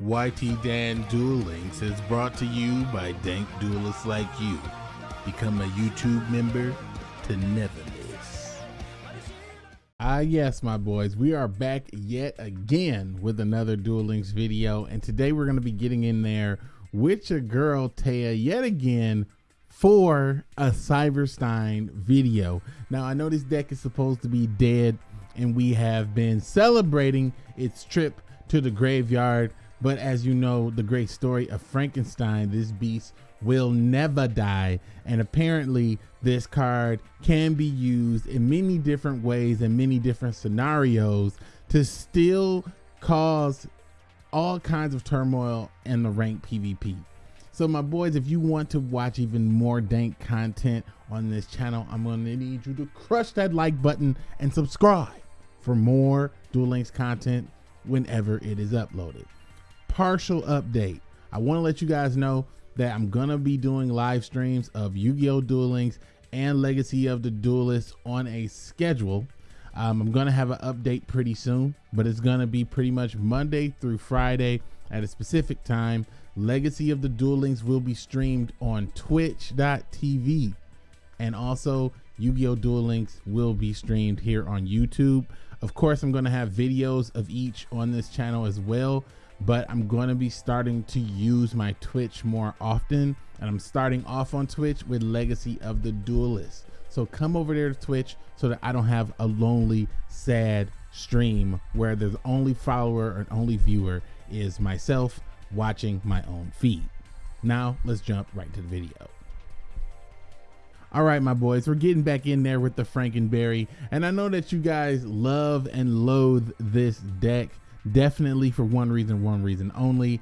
YT Dan Duel Links is brought to you by dank duelists like you. Become a YouTube member to never miss. Ah, yes, my boys, we are back yet again with another Duel Links video, and today we're going to be getting in there with your girl Taya yet again for a Cyberstein video. Now, I know this deck is supposed to be dead, and we have been celebrating its trip to the graveyard but as you know, the great story of Frankenstein, this beast will never die. And apparently, this card can be used in many different ways and many different scenarios to still cause all kinds of turmoil in the ranked PvP. So my boys, if you want to watch even more dank content on this channel, I'm to need you to crush that like button and subscribe for more Duel Links content whenever it is uploaded partial update. I want to let you guys know that I'm going to be doing live streams of Yu-Gi-Oh! Duel Links and Legacy of the Duelist on a schedule. Um, I'm going to have an update pretty soon, but it's going to be pretty much Monday through Friday at a specific time. Legacy of the Duel Links will be streamed on twitch.tv and also Yu-Gi-Oh! Duel Links will be streamed here on YouTube. Of course, I'm going to have videos of each on this channel as well but I'm going to be starting to use my Twitch more often. And I'm starting off on Twitch with Legacy of the Duelist. So come over there to Twitch so that I don't have a lonely, sad stream where the only follower and only viewer is myself watching my own feed. Now let's jump right to the video. All right, my boys, we're getting back in there with the Frankenberry. And I know that you guys love and loathe this deck definitely for one reason, one reason only.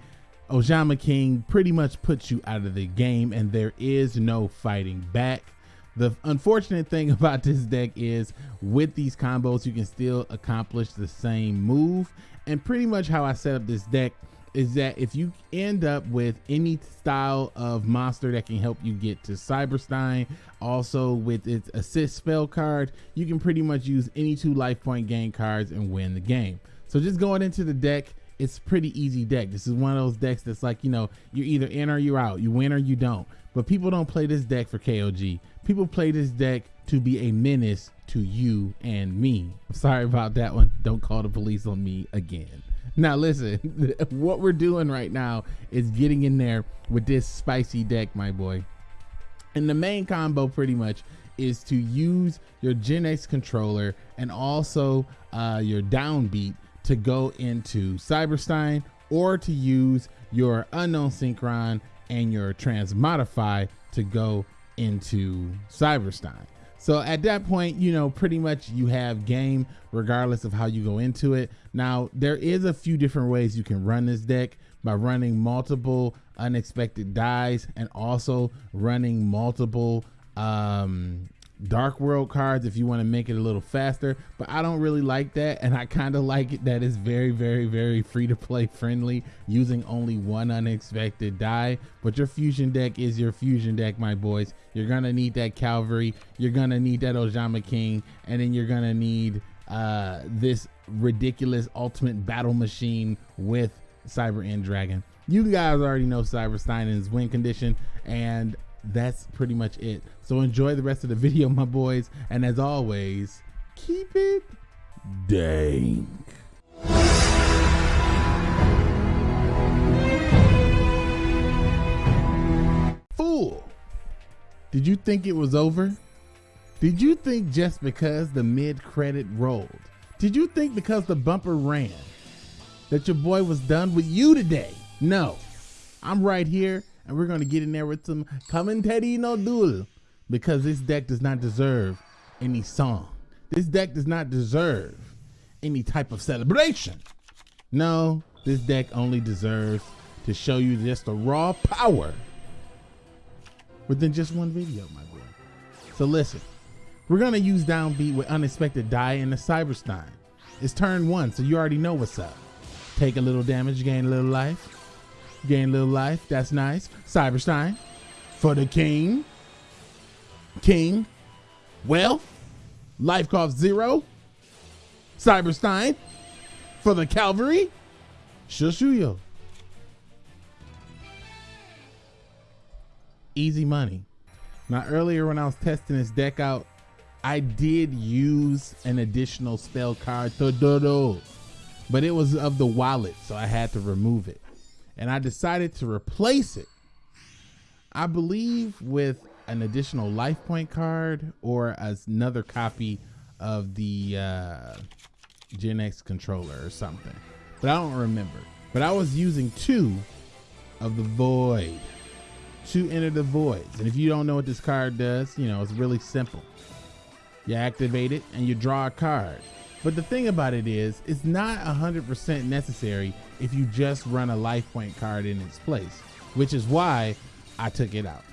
Ojama King pretty much puts you out of the game and there is no fighting back. The unfortunate thing about this deck is with these combos, you can still accomplish the same move. And pretty much how I set up this deck is that if you end up with any style of monster that can help you get to Cyberstein, also with its assist spell card, you can pretty much use any two life point gain cards and win the game. So just going into the deck, it's pretty easy deck. This is one of those decks that's like, you know, you're either in or you're out. You win or you don't. But people don't play this deck for KOG. People play this deck to be a menace to you and me. Sorry about that one. Don't call the police on me again. Now listen, what we're doing right now is getting in there with this spicy deck, my boy. And the main combo pretty much is to use your Genex controller and also uh, your downbeat to go into Cyberstein or to use your unknown synchron and your transmodify to go into Cyberstein. So at that point, you know, pretty much you have game regardless of how you go into it. Now, there is a few different ways you can run this deck by running multiple unexpected dais and also running multiple um, dark world cards if you want to make it a little faster but i don't really like that and i kind of like it that it's very very very free to play friendly using only one unexpected dai. But your fusion deck is your fusion deck my boys. You're gonna need that cavalry you're gonna need that ojama king and then you're gonna need uh this ridiculous ultimate battle machine with cyber end dragon. You guys already know cyberstein's win condition and that's pretty much it. So enjoy the rest of the video, my boys. And as always, keep it dank. Fool. Did you think it was over? Did you think just because the mid credit rolled? Did you think because the bumper ran that your boy was done with you today? No. I'm right here and we're going to get in there with some commentary no duel because this deck does not deserve any song. This deck does not deserve any type of celebration. No, this deck only deserves to show you just the raw power within just one video, my boy. So listen, we're gonna use downbeat with unexpected dai in the Cyberstein. It's turn one, so you already know what's up. Take a little damage, gain a little life. Gain a little life. That's nice. Cyberstein for the king. King. Wealth. Life cost zero. Cyberstein for the Cavalry. Shushuyo. Easy money. Now earlier when I was testing this deck out, I did use an additional spell card, but it was of the wallet, so I had to remove it. And I decided to replace it, I believe, with an additional life point card or another copy of the uh, Genex controller or something. But I don't remember. But I was using two of the Void to enter the voids. And if you don't know what this card does, you know, it's really simple. You activate it and you draw a card. But the thing about it is, it's not 100% necessary if you just run a life point card in its place, which is why I took it out.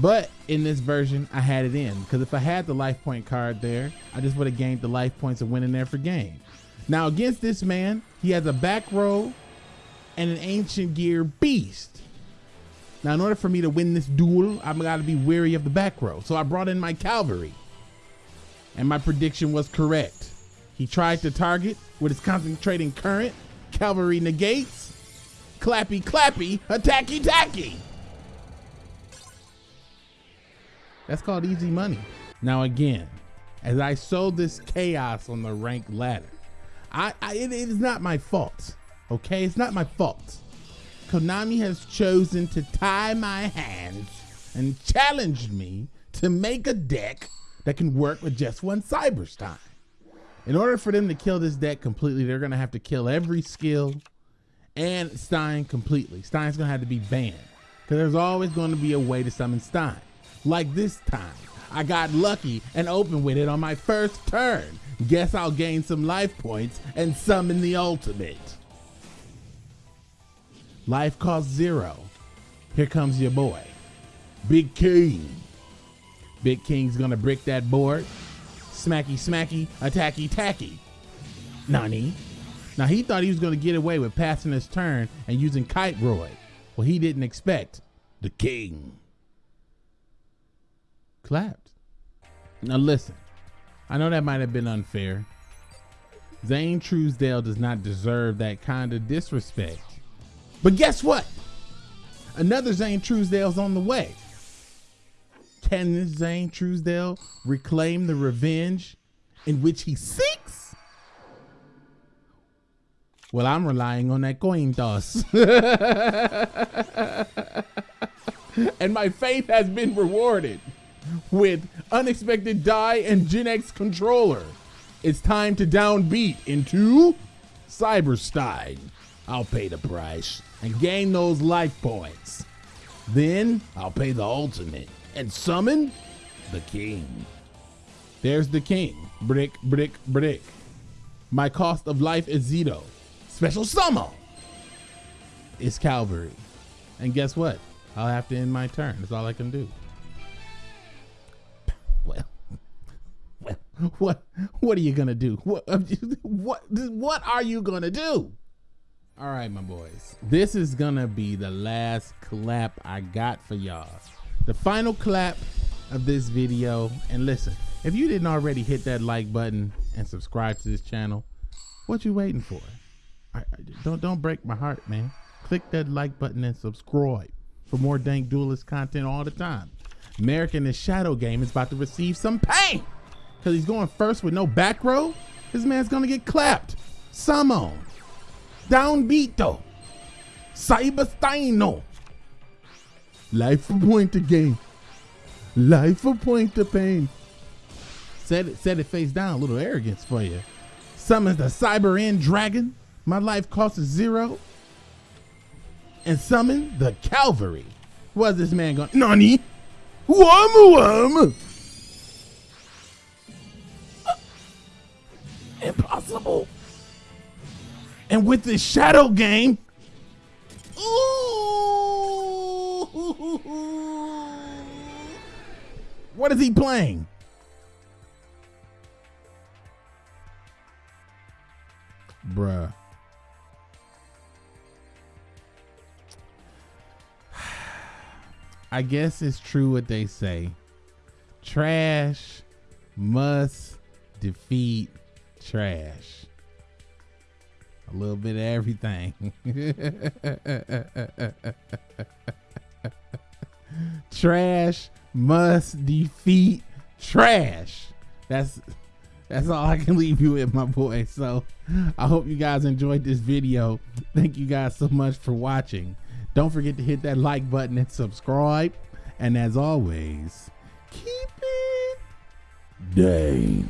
But in this version, I had it in because if I had the life point card there, I just would have gained the life points and there for game. Now against this man, he has a back row and an ancient gear beast. Now, in order for me to win this duel, I've got to be wary of the back row. So I brought in my cavalry. And my prediction was correct. He tried to target with his concentrating current. Cavalry negates. Clappy, clappy, attacky, tacky. That's called easy money. Now, again, as I sowed this chaos on the rank ladder, I, I it, it is not my fault. Okay, it's not my fault. Konami has chosen to tie my hands and challenged me to make a deck that can work with just one Cyberstein. In order for them to kill this deck completely, they're gonna have to kill every skill and Stein completely. Stein's gonna have to be banned because there's always gonna be a way to summon Stein. Like this time, I got lucky and opened with it on my first turn. Guess I'll gain some life points and summon the ultimate. Life costs zero. Here comes your boy, Big King. Big King's gonna brick that board. Smacky, smacky, attacky, tacky. Nani? Now he thought he was gonna get away with passing his turn and using Kite Roy. Well, he didn't expect the king. Clapped. Now listen, I know that might have been unfair. Zane Truesdale does not deserve that kind of disrespect. But guess what? Another Zane Truesdale's on the way. Can Zane Truesdale reclaim the revenge in which he seeks? Well, I'm relying on that coin toss. and my faith has been rewarded with unexpected dai and Genex controller. It's time to downbeat into Cyberstein. I'll pay the price and gain those life points. Then I'll pay the ultimate and summon the king. There's the king. Brick, brick, brick. My cost of life is Zito. Special summon is Cavalry. And guess what? I'll have to end my turn. That's all I can do. Well, well, what, what are you gonna do? What, what, what are you gonna do? All right, my boys. This is gonna be the last clap I got for y'all. The final clap of this video. And listen, if you didn't already hit that like button and subscribe to this channel, what you waiting for? I, I, don't don't break my heart, man. Click that like button and subscribe for more dank duelist content all the time. American in the Shadow Game is about to receive some pain because he's going first with no back row. This man's gonna get clapped. Summon. Downbeato. Cybersteino. Life a point to gain. Life a point to pain. Set it, set it face down. A little arrogance for you. Summons the Cyber End Dragon. My life cost is zero. And summon the Cavalry. What's this man going? Nani? Wham wham. Impossible. And with this shadow game, ooh, what is he playing? Bruh. I guess it's true what they say. Trash must defeat trash a little bit of everything. trash must defeat trash. That's that's all I can leave you with, my boy. So I hope you guys enjoyed this video. Thank you guys so much for watching. Don't forget to hit that like button and subscribe. And as always, keep it dank.